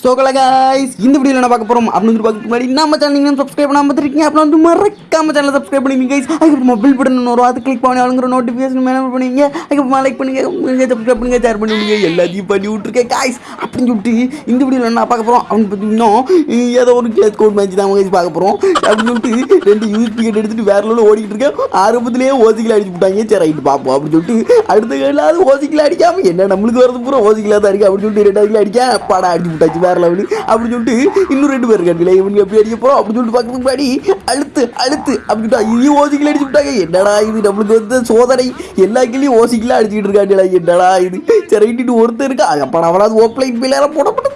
So guys. இந்த வீடியோவில் என்ன பார்க்க போகிறோம் அப்படின்னு பார்க்க முன்னாடி நம்ம சேனல் நீங்கள் சப்ஸ்கிரைப் பண்ணாமல் பார்த்துருக்கீங்க அப்புறம் வந்து மறக்காம சேனலை சப்ஸ்கிரைப் பண்ணிங்க கைஸ் அதுக்கப்புறம் மொபைல் பட்டன் வரும். அதை கிளிக் பண்ணி அவங்கிற நோட்டிஃபிகேஷன் மேலே பண்ணுவீங்க அதுக்கப்புறம் லைக் பண்ணுங்க சப்ஸ்கிரைப் பண்ணுங்க ஷேர் பண்ணுவீங்க எல்லாத்தையும் பண்ணி விட்ருக்கேன் காய்ஸ் அப்படின்னு சொல்லிட்டு இந்த வீடியோவில் என்ன பார்க்க போகிறோம் அப்படின்னு பார்த்தீங்கன்னா ஏதோ ஒரு கேஸ் கோட் மேட்ச் தான் கைஸ் பார்க்க போகிறோம் அப்படின்னு சொல்லிட்டு ரெண்டு யூஸ் டிக்கெட் எடுத்துட்டு வேற லெவலில் ஓடிக்கிட்டு இருக்கேன். ஆரம்பத்திலேயே ஓசிக்கில் அடிச்சு விட்டாங்க. சரி ரைட்டு பார்ப்போம் அப்படின்னு சொல்லிட்டு அடுத்த கையிலாவது ஓசிக்கில் அடிக்காம என்ன நம்மளுக்கு வரது பூரா ஓசிக்கில் தான் இருக்கு அப்படின்னு சொல்லிட்டு ரெண்டாவது அடிக்க பாடா அடிச்சு விட்டாச்சு வேற லெவலு அப்படின்னு சொல்லிட்டு இன்னும் ரெண்டு பேர் இருக்காங்களே இவனுக்கு எப்படி அடிக்க போகிறோம் அப்படின்னு சொல்லிட்டு பார்க்கறதுக்கு முன்னாடி அழுத்து அழுத்து அப்படின்னு ஐயோ ஓசிக்கில் அடிச்சு விட்டாங்க. என்னடா இது? நம்மளுக்கு வந்து சோதனை. எல்லா கிளியும் ஓசிக்கில் அடிச்சுக்கிட்டு இருக்காங்களா என்னடா இது? சரி ஒருத்தர் இருக்கா? அப்போ அவனாவது ஓப்லைன் பிள்ளையார போடப்பட்டு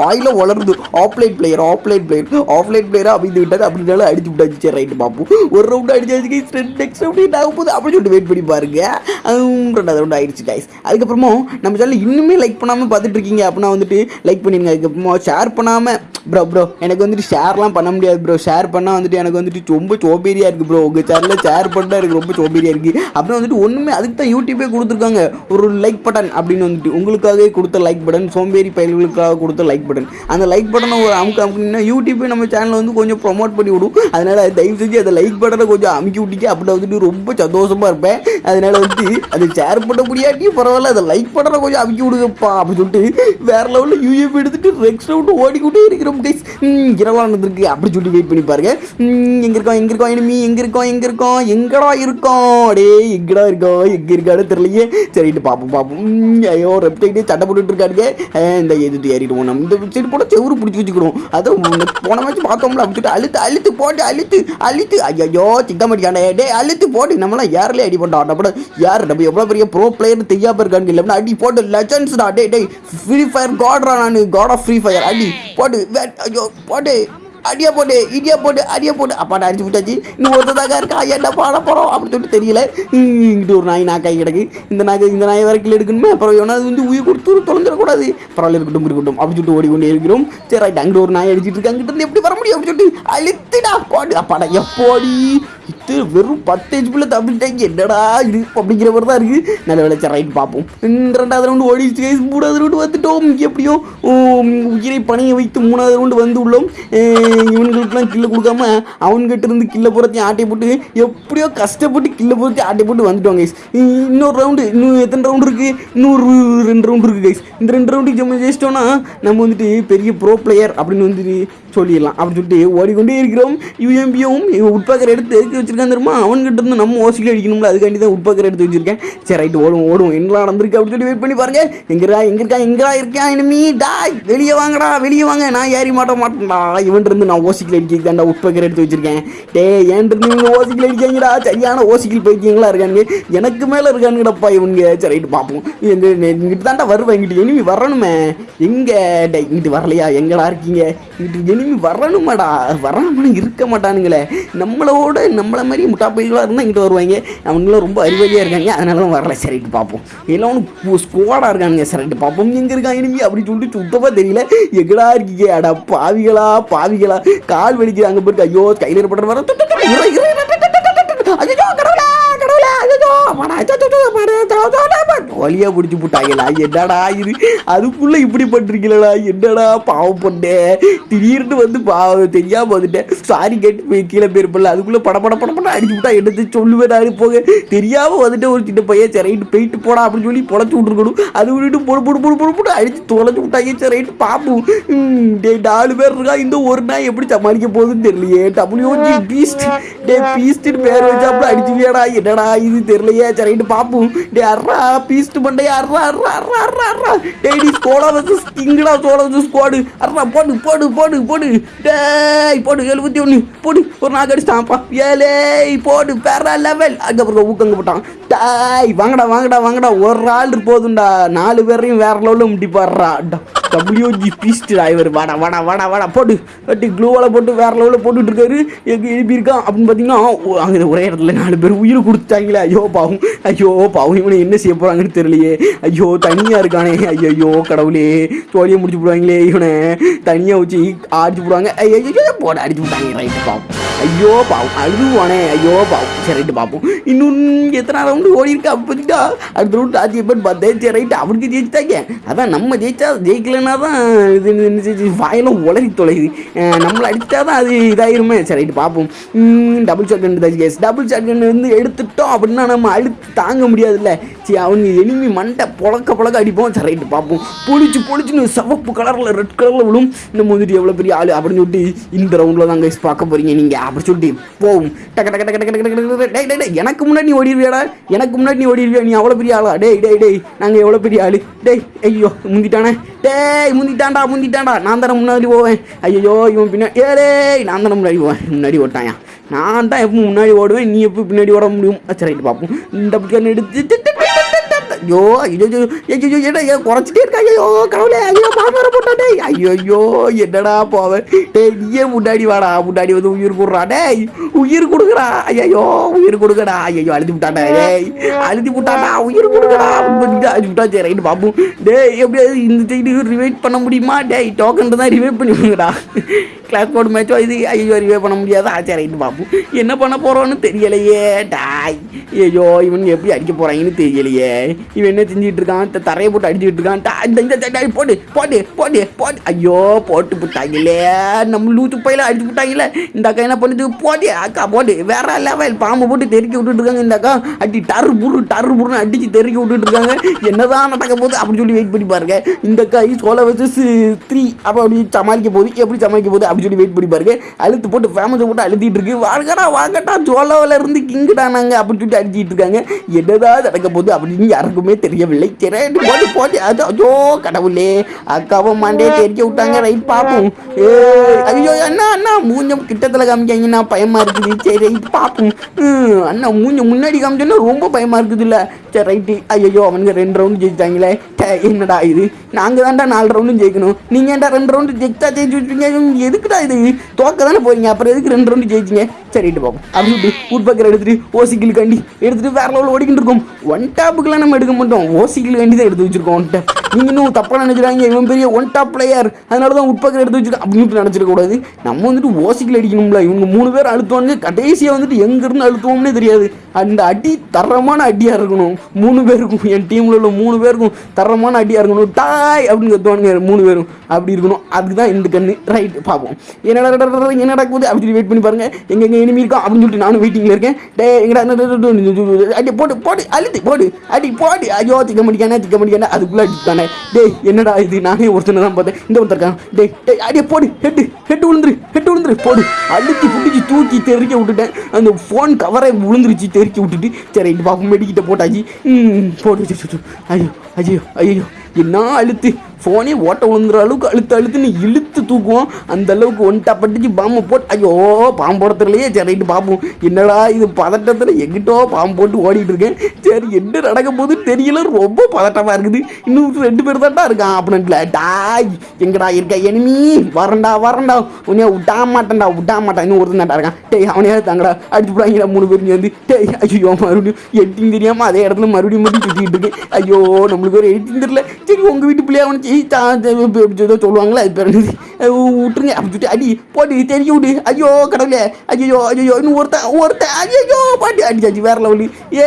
வாயில வளருது. Offline player offline player offline பிளேயரா அப்படின்னு விட்டாரு. அப்படினால அடிச்சு விட்டாச்சு. சரி ரைட்டு பார்ப்போம் ஒரு ரவுண்ட் அடிச்சாச்சு நெக்ஸ்ட் ரவுண்ட் என்ன போது அப்படி அப்படின்னு சொல்லிட்டு வெயிட் பண்ணி பாருங்க. ரெண்டாவது ரவுண்ட் ஆயிடுச்சு கைஸ் அதுக்கப்புறமா நம்ம சேனல் இன்னுமே லைக் பண்ணாமல் பார்த்துட்டு இருக்கீங்க. அப்படின்னா வந்துட்டு லைக் பண்ணிடுங்க அதுக்கப்புறமா ஷேர் பண்ணாமல் ப்ரோ ப்ரோ எனக்கு வந்துட்டு ஷேர்லாம் பண்ண முடியாது ப்ரோ ஷேர் பண்ணால் வந்துட்டு எனக்கு வந்துட்டு ரொம்ப சோபேரியாக இருக்குது ப்ரோ உங்கள் சேனலில் ஷேர் பண்ணால் எனக்கு ரொம்ப சோபேரியாக இருக்குது அப்புறம் வந்துட்டு ஒன்றுமே அதுக்கு தான் யூடியூபே கொடுத்துருக்காங்க. ஒரு லைக் பட்டன் அப்படின்னு வந்துட்டு உங்களுக்காகவே கொடுத்த லைக் பட்டன் சோம்பேறி பயல்களுக்காக கொடுத்த லைக் பட்டன் அந்த லைக் பட்டனை ஒரு அமுக்கு அமுக்குனா யூடியூப்பே நம்ம சேனலை வந்து கொஞ்சம் ப்ரொமோட் பண்ணி விடும். அதனால் தயவு செஞ்சு அந்த லைக் பட்டனை கொஞ்சம் அமுக்கி விட்டீங்க அப்படின்னா வந்துட்டு ரொம்ப சந்தோஷமாக இருப்பேன். அதனால வந்துட்டு அது ஷேர் பண்ண முடியாட்டியும் பரவாயில்ல அந்த லைக் பட்டனை கொஞ்சம் அமுக்கி விடுங்கப்பா அப்படின்னு சொல்லிட்டு வேற லெவலில் யூஎஃப் எடுத்துகிட்டு நெக்ஸ்ட் ரவுண்டு ஓடிக்கிட்டே இருக்கிறோம் கைஸ் இரவாக நடந்திருக்கு அப்படி சொல்லி வெயிட் பண்ணி பாருங்க. எங்கே இருக்கோம் எங்கே இருக்கோம் இனிமே எங்க இருக்கோம் எங்கே இருக்கோம் எங்கடா இருக்கோம்? டேய் எங்கடா இருக்கோம் எங்கே இருக்கான்னு தெரியலையே. சரிட்டு பார்ப்போம் பார்ப்போம் ஐயோ ரெப்டைட்டே சட்டை போட்டுட்டு இருக்காருங்க இந்த எதிர்த்து ஏறிடுவோம் நம்ம இந்த சைடு போட செவுரு பிடிச்சி வச்சுக்கிறோம் அதை போன மேட்ச் பார்த்தோம்ல அப்படி அழுத்து அழுத்து போட்டு அழுத்து அழுத்து. ஐயோ சிக்க டே அழுத்து போட்டு நம்மளாம் யாரிலே அடி பண்ணுறோம் நம்ம யார் நம்ம எவ்வளோ பெரிய ப்ரோ பிளேயர் தெரியாம இருக்காங்க இல்லை. அடி போட்டு லெஜன்ஸ் டே. டே ஃப்ரீ ஃபயர் காட்ரா நான். காட் ஆஃப் ஃப்ரீ ஃபயர் அடி போட்டு ஐயோ போட்டு அடியா போட்டு இடியா போட்டு அடியா போட்டு அப்பாட்ட அடிச்சு விட்டாச்சு இன்னும் ஒருத்ததாக இருக்கா? என்ன பாட போகிறோம் அப்படின்னு சொல்லிட்டு தெரியல. இங்கிட்டு ஒரு நாய் நாக்காய் கிடக்கு. இந்த நாய் இந்த நாய் வரைக்கும் எடுக்கணுமே. அப்புறம் எவனாவது வந்து உயிர் கொடுத்து தொலைஞ்சிடக்கூடாது. பரவாயில்ல இருக்கட்டும் இருக்கட்டும் அப்படின்னு சொல்லிட்டு ஓடிக்கொண்டே இருக்கிறோம். சரி ரைட் அங்கிட்டு ஒரு நாய் அடிச்சிட்டு இருக்கு. அங்கிட்டு இருந்து எப்படி வர முடியும்? அப்படின்னு சொல்லிட்டு அழுத்துடா பாடு. அப்பாடா எப்போடி? பத்து வெறும் பத்து ஹெச்பியில் தப்பிட்டாங்க என்னடா இது அப்படிங்கிற மாதிரி தான் இருக்குது நல்ல விளைச்சல் ரைட் பார்ப்போம். இந்த ரெண்டாவது ரவுண்டு ஓடிச்சு கைஸ் மூணாவது ரவுண்டு வந்துட்டோம். எப்படியோ உயிரை பணிய வைத்து மூணாவது ரவுண்டு வந்து உள்ளோம். இவங்களுக்குலாம் இவனுங்களுக்குலாம் கில்ல கொடுக்காம அவன்கிட்ட இருந்து கில்ல போகிறதையும் ஆட்டை போட்டு எப்படியோ கஷ்டப்பட்டு கில்ல போகிறதையும் ஆட்டை போட்டு வந்துட்டோம் கைஸ் இன்னொரு ரவுண்டு இன்னும் எத்தனை ரவுண்டு இருக்குது இன்னொரு ரெண்டு ரவுண்டு இருக்குது கைஸ் இந்த ரெண்டு ரவுண்டுக்கு நம்ம ஜெயிச்சிட்டோம்னா நம்ம வந்துட்டு பெரிய ப்ரோ பிளேயர் அப்படின்னு வந்துட்டு சொல்லிடலாம். அப்படின்னு சொல்லிட்டு ஓடிக்கொண்டே இருக்கிறோம். யூஎம்பியும் உட்பாக்கர் எடுத்து எடுத்து வச்சுருக்கோம் தெரியுமா? அவன்கிட்ட இருந்து நம்ம ஓசியில் அடிக்கணும்ல அதுக்காண்டி தான் உட்பாக்கர் எடுத்து வச்சிருக்கேன். சரி ரைட்டு ஓடும் ஓடும். என்ன நடந்திருக்கு அப்படின்னு சொல்லி வெயிட் பண்ணி பாருங்க. எங்கடா எங்க இருக்கா எங்கடா இருக்கேன் இனிமே டாய் வெளியே வாங்கடா வெளியே வாங்க. நான் ஏறி மாட்ட மாட்டேன்டா. இவன் இருந்து நான் ஓசிக்கில் அடிக்கிறதாண்டா உட்பாக்கர் எடுத்து வச்சிருக்கேன். டே ஏன் இருந்து இவங்க ஓசிக்கில் அடிக்காங்கடா சரியான ஓசிக்கில் பைத்தியங்களா இருக்கானுங்க? எனக்கு மேலே இருக்கானுங்கடப்பா இவனுங்க. சரி ரைட்டு பார்ப்போம் எங்க இங்கிட்டு தாண்டா வருவேன் இங்கிட்டு இனிமே வரணுமே. எங்க? டே இங்கிட்டு வரலையா? எங்கடா இருக்கீங்க? இங்கிட்டு இனிமே வரணுமாடா? வரணும்னு இருக்க மாட்டானுங்களே. நம்மளோட நம்மள மாதிரி முட்டா பையர்களாக இருந்தால் இங்கிட்ட வருவாங்க அவங்களும் ரொம்ப அறிவாளியாக இருக்காங்க அதனால தான் வரல சரிட்டு பார்ப்போம் எல்லாம் ஒன்று ஸ்குவாடாக இருக்கானுங்க சரிட்டு பார்ப்போம் எங்கே இருக்காங்க இனிமே அப்படின்னு சொல்லிட்டு சுத்தமாக தெரியல எங்கடா இருக்கீங்க அடா பாவிகளா பாவிகளா கால் வலிக்குது அங்கே போயிட்டு ஐயோ கையில் ஏற்படுற வர இறை வழியா பிடிச்சி போட்டாங்களா என்னடா இது? அதுக்குள்ள இப்படி பண்றீங்களா என்னடா பாவம் பண்ணேன் திடீர்னு வந்து பாவம் தெரியாம வந்துட்டேன். சாரி கேட்டு போய் கீழே போயிருப்பில்ல அதுக்குள்ள பட பட பட படம் அடிச்சு விட்டா என்னது சொல்லுவேன் நான் போக? தெரியாம வந்துட்டு ஒரு சின்ன பையன் சரி ரைட்டு போயிட்டு போடா அப்படின்னு சொல்லி பொழைச்சி விட்டுருக்கணும். அது விட்டுட்டு பொடு பொடு பொடு பொடு பொடு அடிச்சு தொலைச்சு விட்டாங்க சரி ரைட்டு பாப்போம் டே டேய் நாலு பேர் இருக்கா? இந்த ஒரு நாள் எப்படி சமாளிக்க போகுதுன்னு தெரியலையே. டபுள்யூ பீஸ்ட் டே பீஸ்ட்னு பேர் வச்சாப்புல அடிச்சுவியாடா என்னடா இது? தெரியலையே. சரி ரைட்டு பாப்போம் டே அர்ரா பீஸ்ட் மண்டையா அர்ரா அர்ரா அர்ரா அர்ரா அர்ரா டே நீ ஸ்கோடா வந்து கிங்கடா சோடா வந்து ஸ்கோடு அர்ரா போடு போடு போடு போடு டேய் போடு எழுபத்தி ஒன்று போடு ஒரு நாக்கு அடிச்சிட்டான்ப்பா ஏலே போடு வேற லெவல் அதுக்கப்புறம் ஊக்கங்க போட்டான் டாய் வாங்கடா வாங்கடா வாங்கடா ஒரு ஆள் போதும்டா நாலு பேரையும் வேற லெவலில் முட்டிப்பாடுறா டபிள்யூஜி பீஸ்ட் டிரைவர் வாடா வாடா வாடா வாடா போட்டு வெட்டி க்ளூவால் போட்டு வேற லெவலில் போட்டுட்டு இருக்காரு எங்கே எழுப்பியிருக்கான் அப்படின்னு பார்த்தீங்கன்னா அங்கே ஒரே இடத்துல நாலு பேர் உயிர் கொடுத்தாங்களே ஐயோ பாவம் ஐயோ பாவம் இவனை என்ன செய்ய போகிறாங்கன்னு தெரியலையே. ஐயோ தனியாக இருக்கானே. ஐயோ கடவுளே. தோழியை முடிச்சு போடுவாங்களே இவனை. தனியாக வச்சு அடிச்சு போடுவாங்க. ஐயோ போட அடிச்சு விட்டாங்க ரைட்டு பாவம். ஐயோ பாவம். அழுதுவானே ஐயோ பாவம். சரி ரைட்டு பார்ப்போம் இன்னும் எத்தனை ரவுண்டு ஓடி இருக்கா? அப்போதிட்டா அடுத்த ரவுண்டு ஆச்சு எப்போ பார்த்தேன் சரி ரைட்டு அவனுக்கு ஜெயிச்சிட்டாங்க. அதான் நம்ம ஜெயிச்சா ஜெயிக்கலன்னா தான் இது வாயெல்லாம் உளறி தொலையுது. நம்மளை அடித்தா தான் அது இதாயிருமே. சரி ரைட்டு பார்ப்போம் டபுள் ஷாட் கன் தான். கேஸ் டபுள் ஷாட் வந்து எடுத்துட்டோம் அப்படின்னா நம்ம அழுத்து தாங்க முடியாதுல்ல. சரி அவங்க எனிமி மண்டை புழக்க புழக்க அடிப்போம் சரி ரைட்டு பார்ப்போம். பொழிச்சு பொழிச்சுன்னு சிவப்பு கலரில் ரெட் கலரில் விழும். நம்ம வந்துட்டு எவ்வளோ பெரிய ஆள் அப்படின்னு சொல்லிட்டு இந்த ரவுண்டில் தான் கைஸ் பார்க்க போகிறீங்க நீங்கள் அப்படி சொல்லிட்டு போகும் டக்கு டக்கு டக்கு டக்கு டக்கு டக்கு டே டே எனக்கு முன்னாடி நீ ஓடிடுவியாடா எனக்கு முன்னாடி நீ ஓடிடுவியா நீ அவ்வளோ பெரிய ஆளா? டேய் டேய் டேய் நாங்கள் எவ்வளோ பெரிய ஆள்? டேய் ஐயோ முந்திட்டானே? டேய் முந்திட்டான்டா முந்திட்டான்டா. நான் தானே முன்னாடி போவேன். ஐயோ இவன் பின்னாடி ஏ டேய் நான் தானே முன்னாடி போவேன். முன்னாடி ஓட்டாயா? நான் தான் எப்போ முன்னாடி ஓடுவேன். நீ எப்போ பின்னாடி ஓட முடியும்? சரி ரைட்டு பார்ப்போம். இந்த பக்கம் எடுத்து ஐயோ ஐயோ ஐயோ என்ன ஏன் குறைச்சிட்டே இருக்கா ஐயோ கடவுளே ஐயோ பாமர போட்டாடே ஐயோ என்னடா போவேன் டேய் நீயே முன்னாடி வாடா முன்னாடி வந்து உயிர் கொடுறா டேய் உயிர் கொடுக்குறா ஐயோ உயிர் கொடுக்கடா ஐயோ அழுதி விட்டாடா டேய் அழுதி விட்டாடா உயிர் கொடுக்கடா அழுதி விட்டா சரி ரைட்டு பாப்போம் டேய் எப்படியாவது இந்த சைடு ரிவைட் பண்ண முடியுமா டேய் டோக்கன் தான் ரிவைட் பண்ணிவிடுங்கடா கிளாஸ் போர்டு மேட்சோ இது ஐயோ ரிவைவ் பண்ண முடியாதா சரி ரைட்டு பாப்போம் என்ன பண்ண போறோன்னு தெரியலையே டாய் ஐயோ இவன் எப்படி அடிக்க போறாங்கன்னு தெரியலையே இவன் என்ன செஞ்சுட்டு இருக்கான்? தரையை போட்டு அடிச்சுட்டு இருக்கான். டா, இந்த இந்த போடு போடு போடு போடு. ஐயோ போட்டு புட்டாங்களே. நம்ம லூத்து பையில அடிச்சு புட்டாங்களே. இந்த அக்கா என்ன பண்ணுது? போடு அக்கா போடு. வேற லெவல் பாம்பு போட்டு தெருக்கி விட்டுட்டு இருக்காங்க இந்த அக்கா. அடி டரு புரு டரு புருன்னு அடிச்சு தெருக்கி விட்டுட்டு இருக்காங்க. என்னதான் நடக்க போகுது அப்படின்னு சொல்லி வெயிட் பண்ணி பாருங்க. இந்த அக்கா சோழ வச்சு த்ரீ அப்போ அப்படி சமாளிக்க போகுது. எப்படி சமாளிக்க போகுது அப்படின்னு சொல்லி வெயிட் பண்ணி பாருங்க. அழுத்து போட்டு ஃபேமஸை போட்டு அழுத்திட்டு இருக்கு. வாங்கடா வாங்கடா சோழவில் இருந்து கிங்குடா நாங்க அப்படின்னு சொல்லி அடிச்சிட்டு இருக்காங்க. என்னதான் நடக்க போகுது அப்படின்னு யாருக்குமே தெரியவில்லை. சரி போட்டு போட்டு அது ஐயோ கடவுளே அக்காவும் மண்டே தெரிஞ்சு விட்டாங்க ரைட் பார்ப்போம் ஏய், ஐயோ அண்ணா அண்ணா மூஞ்சம் கிட்டத்தில் காமிக்காங்கன்னா பயமா இருக்குது. சரி ரைட் பார்ப்போம் அண்ணா மூஞ்ச முன்னாடி காமிச்சோன்னா ரொம்ப பயமா இருக்குது இல்ல சரி ரைட்டு. ஐயோ அவனுக்கு ரெண்டு ரவுண்டு ஜெயிச்சிட்டாங்களே. என்னடா இது? நாங்கள் தான்டா நாலு ரவுண்டும் ஜெயிக்கணும். நீங்கள் ஏன்டா ரெண்டு ரவுண்டு ஜெயிச்சா ஜெயிச்சு வச்சுருங்க எதுக்குடா இது? தோக்க தானே போறீங்க. அப்புறம் எதுக்கு ரெண்டு ரவுண்டு ஜெயிச்சிங்க? சரிட்டு பார்ப்போம் அப்படி உட் பக்கர் எடுத்துட்டு ஓசிக்கில் கண்டி எடுத்துட்டு வேற லெவலில் ஓடிக்கிட்டு இருக்கோம். ஒன் டாப்புக்கெல்லாம் நம்ம எடுக்க மாட்டோம். ஓசிக்கில் வேண்டி தான் எடுத்து வச்சிருக்கோம் ஒன் இன்னும் தப்பாக நினைக்கிறாங்க இவன் பெரிய ஒன் டாப் பிளேயர் அதனால தான் உட்பக்கம் எடுத்து வச்சிருக்கோம் அப்படின்னு நினைச்சிருக்க கூடாது நம்ம வந்துட்டு ஓசிக்கில் அடிக்கணும்ல இவங்க மூணு பேர் அழுத்துவாங்க கடைசியாக வந்துட்டு எங்கேருந்து அழுத்துவோம்னே தெரியாது அந்த அடி தரமான அடியாக இருக்கணும் மூணு பேருக்கும் என் டீமில் உள்ள மூணு பேருக்கும் தரமான அடியாக இருக்கணும் டாய் அப்படின்னு கத்துவானுங்க மூணு பேரும் அப்படி இருக்கணும் அதுக்கு தான் இந்த கண்ணு ரைட் பார்ப்போம் என்னடா என்ன நடக்குது அப்படி சொல்லி வெயிட் பண்ணி பாருங்க எங்க எங்க இருக்கோம் அப்படின்னு சொல்லிட்டு நானும் வெயிட்டிங்கில் இருக்கேன் டே எங்கடா அடி போட்டு போட்டு அழுத்து போடு அடி போடு ஐயோ திக்க முடிக்கானே திக்க முடிக்கானே அதுக்குள்ளே அடித்தானே டேய் என்னடா இது? நானே ஒருத்தனை தான் பார்த்தேன். இந்த ஒருத்தர் இருக்கான் டேய் டேய் அடியே போடு. ஹெட்டு ஹெட்டு விழுந்துரு ஹெட்டு விழுந்துரு போடு. அழுத்தி பிடிச்சி தூக்கி தெறிக்க விட்டுட்டேன். அந்த ஃபோன் கவரை விழுந்துருச்சு தெறிக்க விட்டுட்டு. சரி இது பாப்போம் மெடிக்கிட்ட போட்டாச்சு. போட்டு சு, ஐயோ ஐயோ ஐயோ. என்ன அழுத்து? ஃபோனே ஓட்ட விழுந்துற அளவுக்கு அழுத்து அழுத்துன்னு இழுத்து தூக்குவோம். அந்த அளவுக்கு ஒன்ட்டா பட்டுச்சு பாம்பை போட்டு ஐயோ பாம்பு போடுறதுலையே சரி ரைட்டு பார்ப்போம் என்னடா இது பதட்டத்தில் எங்கிட்டோ பாம்பு போட்டு ஓடிட்டு இருக்கேன். சரி என்ன நடக்க போது தெரியல ரொம்ப பதட்டமாக இருக்குது. இன்னும் ரெண்டு பேர் தான்டா இருக்கான் அப்படின்ட்டுல டாய் எங்கடா இருக்க எனிமி வரண்டா வரண்டா. உன்னையா விட்டா மாட்டேன்டா விட்டா மாட்டான். இன்னும் ஒருத்தன் தான்டா இருக்கான். டேய் அவனையா தாங்கடா. அடிச்சு போடாங்கடா மூணு பேர் வந்து டேய் ஐயோ மறுபடியும் எட்டிங் தெரியாமல் அதே இடத்துல மறுபடியும் மட்டும் சுற்றிக்கிட்டு இருக்கேன். ஐயோ நம்மளுக்கு ஒரு எட்டிங் தெரியல. சரி உங்கள் வீட்டு பிள்ளையா அவனுச்சு ஜெயிச்சா ஏதோ சொல்லுவாங்களா அது பேர் என்னது அஹ் விட்டுருங்க அப்படி சொல்லிட்டு அடி போட்டு தெரிய விடு ஐயோ கடவுளே ஐயோ ஐயோ இன்னும் ஒருத்தன் ஒருத்தன் ஐயோ பாட்டி அடிச்சாச்சு வேற லெவலு ஏ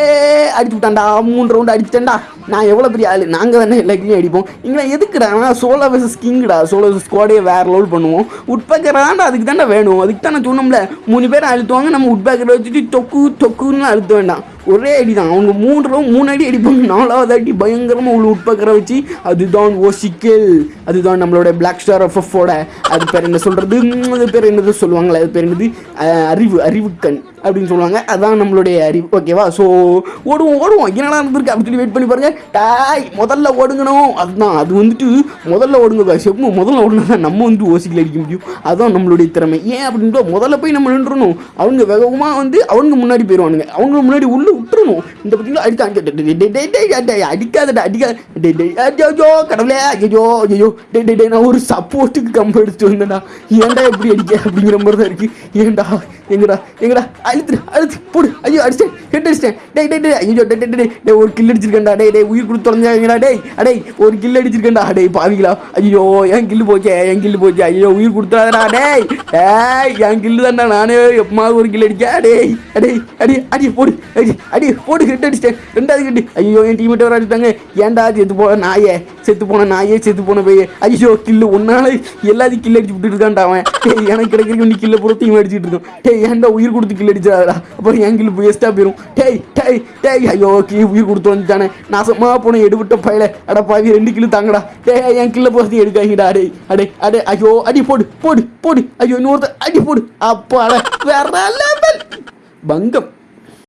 அடிச்சு விட்டான்டா மூணு ரவுண்டு அடிச்சிட்டேன்டா நான் எவ்வளோ பெரிய ஆள் நாங்கள் வேணா எல்லாத்தையும் அடிப்போம் இங்கே எதுக்குடா சோலோ வெர்சஸ் கிங்டா சோலோ ஸ்குவாடே வேறு லெவல் பண்ணுவோம் உட்பேக்கராண்டா அதுக்கு தானே வேணும் அதுக்கு தான் நான் சொன்னோம்ல மூணு பேர் அழுத்துவாங்க நம்ம உட்பேக்கரை வச்சுட்டு தொக்கு தொக்குன்னு அழுத்த வேண்டாம் ஒரே அடி தான் அவங்க மூணு ரவுண்ட் மூணு அடி அடிப்பாங்க நாலாவது அடி பயங்கரமாக உள்ள உட்பக்கிற வச்சு அதுதான் ஓசிக்கல் அதுதான் நம்மளோட பிளாக் ஸ்டார் எஃப்எஃபோட அது பேர் என்ன சொல்கிறது அது பேர் என்னது சொல்லுவாங்களே அது பேர் என்னது? அறிவு அறிவுக்கண். அப்படின்னு சொல்லுவாங்க. அதான் நம்மளுடைய அறிவு. ஓகேவா ஸோ ஓடுவோம் ஓடுவோம். என்னடா இருந்திருக்கு அப்படின்னு சொல்லி வெயிட் பண்ணி பாருங்க. டாய் முதல்ல ஓடுங்கணும். அதுதான். அது வந்துட்டு முதல்ல ஓடுங்க செப்பு முதல்ல ஓடுனா தான் நம்ம வந்து ஓசிக்கல் அடிக்க முடியும். அதுதான் நம்மளுடைய திறமை. ஏன் அப்படின்ட்டு முதல்ல போய் நம்ம நின்றுணும் அவங்க வேகமாக வந்து அவங்க முன்னாடி போயிடுவானுங்க அவங்க முன்னாடி உள்ளே விட்டுறணும். இந்த பார்த்தீங்களா அடிக்காங்க அடிக்காதடா அடிக்காத டேய், ஐயோ கடவுளே ஐயோ ஐயோ டே டே டே நான் ஒரு சப்போர்ட்டுக்கு கம்பு எடுத்துட்டு வந்தேன்டா. ஏன்டா எப்படி அடிக்க? அப்படிங்கிற மாதிரி தான் இருக்கு. ஏன்டா? எங்கடா? எங்கடா? அழுத்து அழுத்து போடு. ஐயோ அடிச்சேன் ஹெட் அடிச்சிட்டேன் டே டே டே ஐயோ டே டே டே ஒரு கில் அடிச்சிருக்கேன்டா. டே டே உயிர் கொடுத்து தொலைஞ்சாங்கடா டேய் அடே ஒரு கில் அடிச்சிருக்கேன்டா. டேய் பாவிங்களா ஐயோ என் கில்லு போச்சே என் கில்லு போச்சே. ஐயோ உயிர் கொடுத்துடாதடா டேய் டேய் என் கில்லு தான்டா. நானே எப்பமாவது ஒரு கில் அடிக்க. டேய் அடேய் அடி அடி போடு. அடி அடி போடு. ஹெட் அடிச்சிட்டேன். ரெண்டாவது கட்டி ஐயோ என் டீமேட் வர அடித்தாங்க ஏன்டா செத்து போன நாயே? செத்து போன நாயே செத்து போன பையே. ஐயோ கில்லு ஒன்னால எல்லாத்தையும் கில் அடிச்சு விட்டுட்டு இருக்கான்டா அவன். டேய் எனக்கு கிடைக்கிறதுக்கு நீ கில்ல டீம் அடிச்சிட்டுருக்கோம் இருக்கோம் டேய் ஏன்டா உயிர் கொடுத்து கில் அடிச்சாடா அப்புறம் என் கில்லு வேஸ்ட்டாக போயிடும் டேய் டேய் டேய் ஐயோ கீ உயிர் கொடுத்து வந்துட்டானே நாசமா போன எடுவிட்ட பயில அட பாவி ரெண்டு கிலோ தாங்கடா டேய் என் கில்ல பொறுத்தையும் எடுக்காங்கடா அடே அடே அடே ஐயோ அடி போடு போடு போடு ஐயோ இன்னொருத்த அடி போடு அப்பா வேற லெவல் பங்கம்